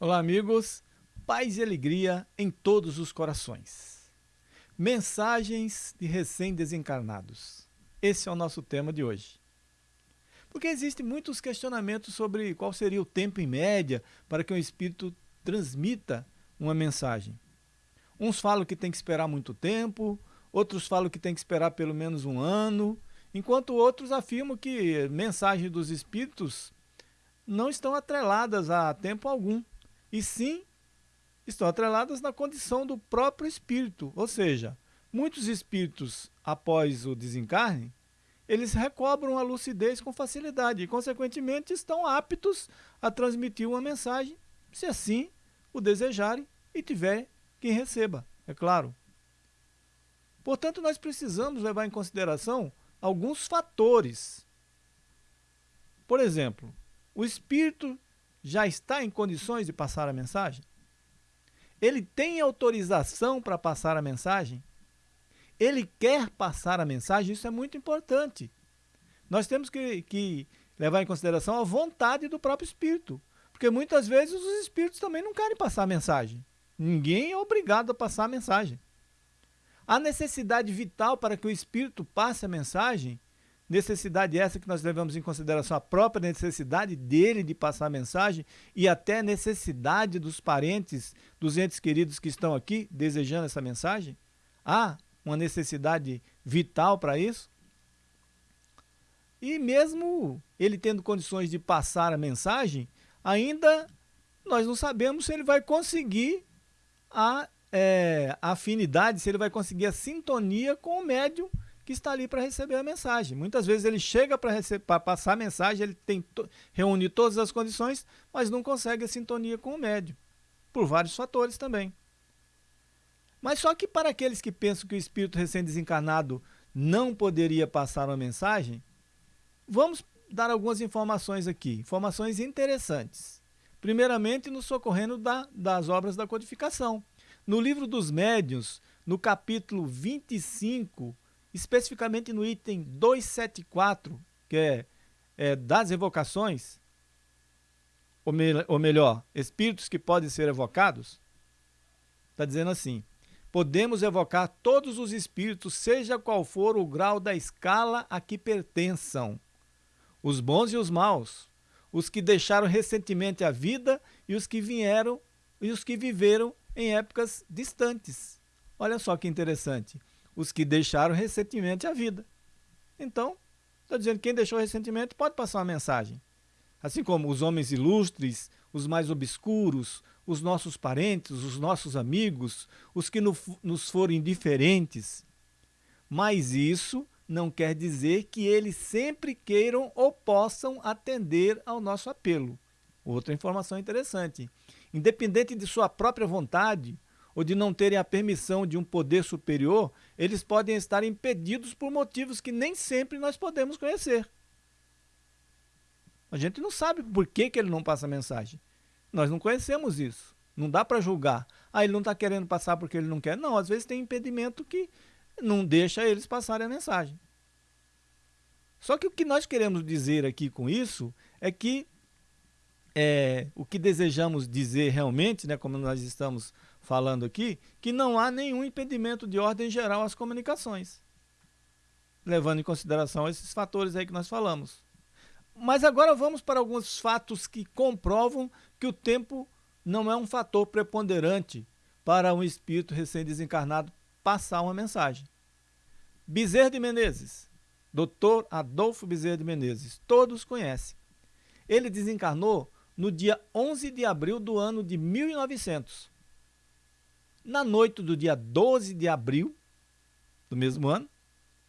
Olá, amigos. Paz e alegria em todos os corações. Mensagens de recém-desencarnados. Esse é o nosso tema de hoje. Porque existem muitos questionamentos sobre qual seria o tempo em média para que um espírito transmita uma mensagem. Uns falam que tem que esperar muito tempo, outros falam que tem que esperar pelo menos um ano, enquanto outros afirmam que mensagens dos espíritos não estão atreladas a tempo algum e sim estão atreladas na condição do próprio espírito. Ou seja, muitos espíritos, após o desencarne, eles recobram a lucidez com facilidade e, consequentemente, estão aptos a transmitir uma mensagem, se assim o desejarem e tiver quem receba, é claro. Portanto, nós precisamos levar em consideração alguns fatores. Por exemplo, o espírito já está em condições de passar a mensagem? Ele tem autorização para passar a mensagem? Ele quer passar a mensagem? Isso é muito importante. Nós temos que, que levar em consideração a vontade do próprio espírito. Porque muitas vezes os espíritos também não querem passar a mensagem. Ninguém é obrigado a passar a mensagem. A necessidade vital para que o espírito passe a mensagem Necessidade essa que nós levamos em consideração a própria necessidade dele de passar a mensagem e até necessidade dos parentes, dos entes queridos que estão aqui desejando essa mensagem? Há uma necessidade vital para isso? E mesmo ele tendo condições de passar a mensagem, ainda nós não sabemos se ele vai conseguir a, é, a afinidade, se ele vai conseguir a sintonia com o médium que está ali para receber a mensagem. Muitas vezes ele chega para passar a mensagem, ele tem to reúne todas as condições, mas não consegue a sintonia com o médium, por vários fatores também. Mas só que para aqueles que pensam que o espírito recém-desencarnado não poderia passar uma mensagem, vamos dar algumas informações aqui, informações interessantes. Primeiramente, nos socorrendo da, das obras da codificação. No livro dos médiuns, no capítulo 25, especificamente no item 274, que é, é das evocações, ou, me, ou melhor, espíritos que podem ser evocados, está dizendo assim, podemos evocar todos os espíritos, seja qual for o grau da escala a que pertençam, os bons e os maus, os que deixaram recentemente a vida e os que vieram e os que viveram em épocas distantes. Olha só que interessante os que deixaram recentemente a vida. Então, está dizendo que quem deixou recentemente pode passar uma mensagem. Assim como os homens ilustres, os mais obscuros, os nossos parentes, os nossos amigos, os que nos forem indiferentes. Mas isso não quer dizer que eles sempre queiram ou possam atender ao nosso apelo. Outra informação interessante. Independente de sua própria vontade, ou de não terem a permissão de um poder superior, eles podem estar impedidos por motivos que nem sempre nós podemos conhecer. A gente não sabe por que, que ele não passa mensagem. Nós não conhecemos isso. Não dá para julgar. Ah, ele não está querendo passar porque ele não quer. Não, às vezes tem impedimento que não deixa eles passarem a mensagem. Só que o que nós queremos dizer aqui com isso é que é, o que desejamos dizer realmente, né, como nós estamos falando aqui, que não há nenhum impedimento de ordem geral às comunicações, levando em consideração esses fatores aí que nós falamos. Mas agora vamos para alguns fatos que comprovam que o tempo não é um fator preponderante para um espírito recém-desencarnado passar uma mensagem. Bezerra de Menezes, Dr. Adolfo Bezerra de Menezes, todos conhecem. Ele desencarnou no dia 11 de abril do ano de 1900 na noite do dia 12 de abril do mesmo ano,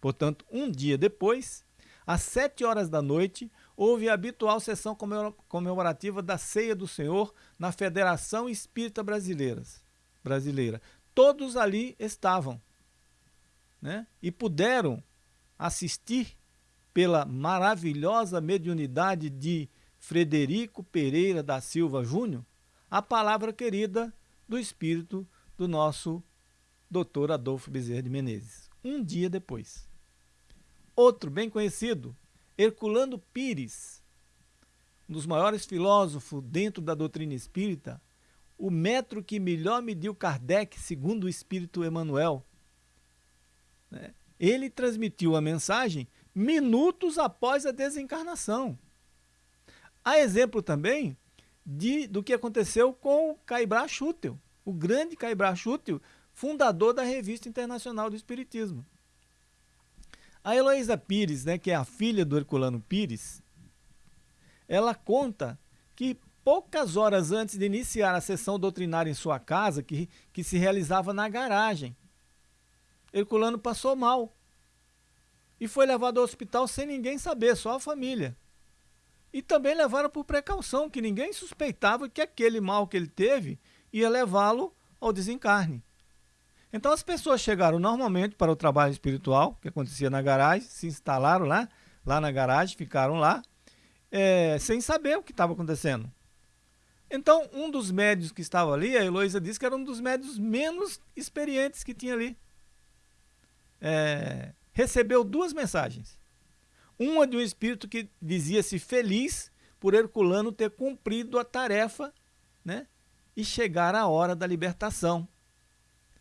portanto, um dia depois, às 7 horas da noite, houve a habitual sessão comemorativa da Ceia do Senhor na Federação Espírita Brasileira. Todos ali estavam né? e puderam assistir pela maravilhosa mediunidade de Frederico Pereira da Silva Júnior a palavra querida do Espírito do nosso doutor Adolfo Bezerra de Menezes, um dia depois. Outro bem conhecido, Herculano Pires, um dos maiores filósofos dentro da doutrina espírita, o metro que melhor mediu Kardec, segundo o Espírito Emmanuel. Né? Ele transmitiu a mensagem minutos após a desencarnação. Há exemplo também de, do que aconteceu com Caibra Schutel, o grande Caibra Schutel, fundador da Revista Internacional do Espiritismo. A Heloísa Pires, né, que é a filha do Herculano Pires, ela conta que poucas horas antes de iniciar a sessão doutrinária em sua casa, que, que se realizava na garagem, Herculano passou mal e foi levado ao hospital sem ninguém saber, só a família. E também levaram por precaução, que ninguém suspeitava que aquele mal que ele teve ia levá-lo ao desencarne. Então as pessoas chegaram normalmente para o trabalho espiritual, que acontecia na garagem, se instalaram lá, lá na garagem, ficaram lá, é, sem saber o que estava acontecendo. Então, um dos médios que estava ali, a Heloísa disse que era um dos médios menos experientes que tinha ali. É, recebeu duas mensagens. Uma de um espírito que dizia-se feliz por Herculano ter cumprido a tarefa né, e chegar a hora da libertação.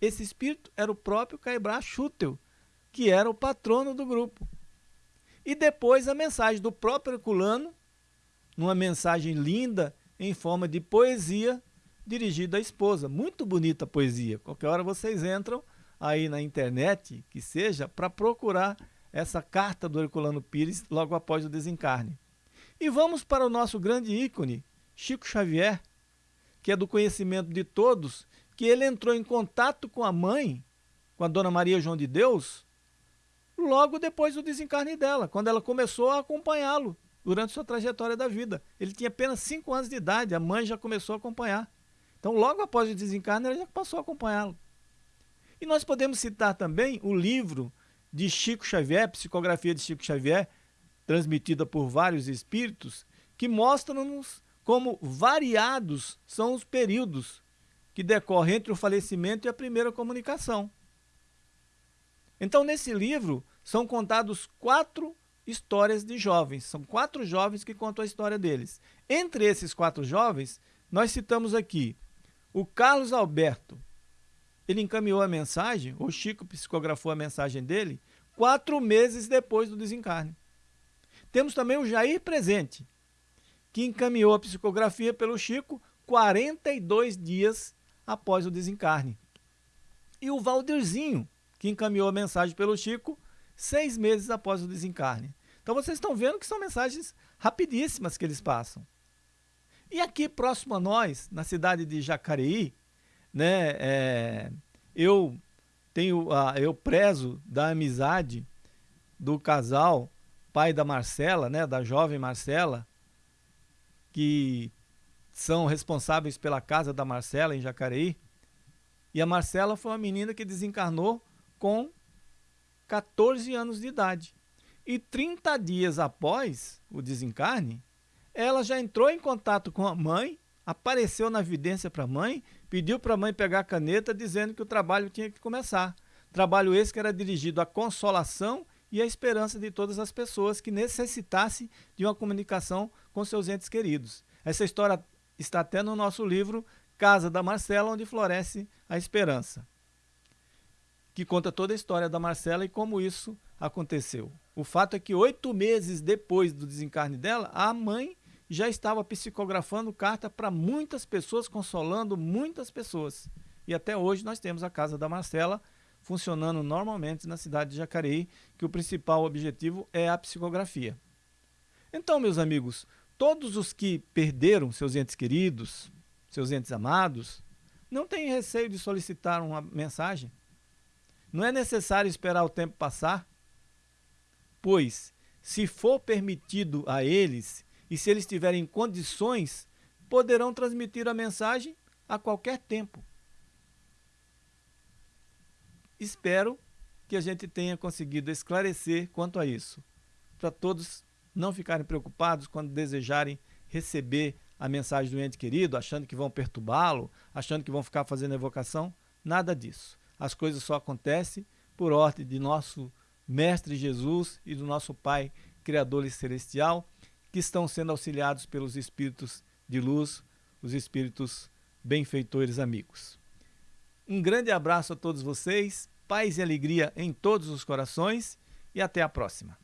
Esse espírito era o próprio Caibra Schutel, que era o patrono do grupo. E depois a mensagem do próprio Herculano, numa mensagem linda em forma de poesia dirigida à esposa. Muito bonita a poesia. Qualquer hora vocês entram aí na internet, que seja, para procurar essa carta do Herculano Pires logo após o desencarne. E vamos para o nosso grande ícone, Chico Xavier, que é do conhecimento de todos, que ele entrou em contato com a mãe, com a Dona Maria João de Deus, logo depois do desencarne dela, quando ela começou a acompanhá-lo durante sua trajetória da vida. Ele tinha apenas 5 anos de idade, a mãe já começou a acompanhar. Então, logo após o desencarne, ela já passou a acompanhá-lo. E nós podemos citar também o livro de Chico Xavier, Psicografia de Chico Xavier, transmitida por vários espíritos, que mostram-nos como variados são os períodos que decorrem entre o falecimento e a primeira comunicação. Então, nesse livro, são contados quatro histórias de jovens. São quatro jovens que contam a história deles. Entre esses quatro jovens, nós citamos aqui o Carlos Alberto, ele encaminhou a mensagem, o Chico psicografou a mensagem dele, quatro meses depois do desencarne. Temos também o Jair Presente, que encaminhou a psicografia pelo Chico 42 dias após o desencarne. E o Valdirzinho, que encaminhou a mensagem pelo Chico seis meses após o desencarne. Então vocês estão vendo que são mensagens rapidíssimas que eles passam. E aqui próximo a nós, na cidade de Jacareí, né? É, eu tenho, eu prezo da amizade do casal, pai da Marcela, né? Da jovem Marcela, que são responsáveis pela casa da Marcela em Jacareí. E a Marcela foi uma menina que desencarnou com 14 anos de idade. E 30 dias após o desencarne, ela já entrou em contato com a mãe, apareceu na evidência para a mãe pediu para a mãe pegar a caneta dizendo que o trabalho tinha que começar. Trabalho esse que era dirigido à consolação e à esperança de todas as pessoas que necessitassem de uma comunicação com seus entes queridos. Essa história está até no nosso livro Casa da Marcela, onde floresce a esperança, que conta toda a história da Marcela e como isso aconteceu. O fato é que oito meses depois do desencarne dela, a mãe já estava psicografando carta para muitas pessoas, consolando muitas pessoas. E até hoje nós temos a Casa da Marcela funcionando normalmente na cidade de Jacareí, que o principal objetivo é a psicografia. Então, meus amigos, todos os que perderam seus entes queridos, seus entes amados, não tenham receio de solicitar uma mensagem. Não é necessário esperar o tempo passar, pois, se for permitido a eles e se eles tiverem condições, poderão transmitir a mensagem a qualquer tempo. Espero que a gente tenha conseguido esclarecer quanto a isso, para todos não ficarem preocupados quando desejarem receber a mensagem do ente querido, achando que vão perturbá-lo, achando que vão ficar fazendo evocação. Nada disso. As coisas só acontecem por ordem de nosso Mestre Jesus e do nosso Pai Criador Celestial que estão sendo auxiliados pelos espíritos de luz, os espíritos benfeitores amigos. Um grande abraço a todos vocês, paz e alegria em todos os corações e até a próxima.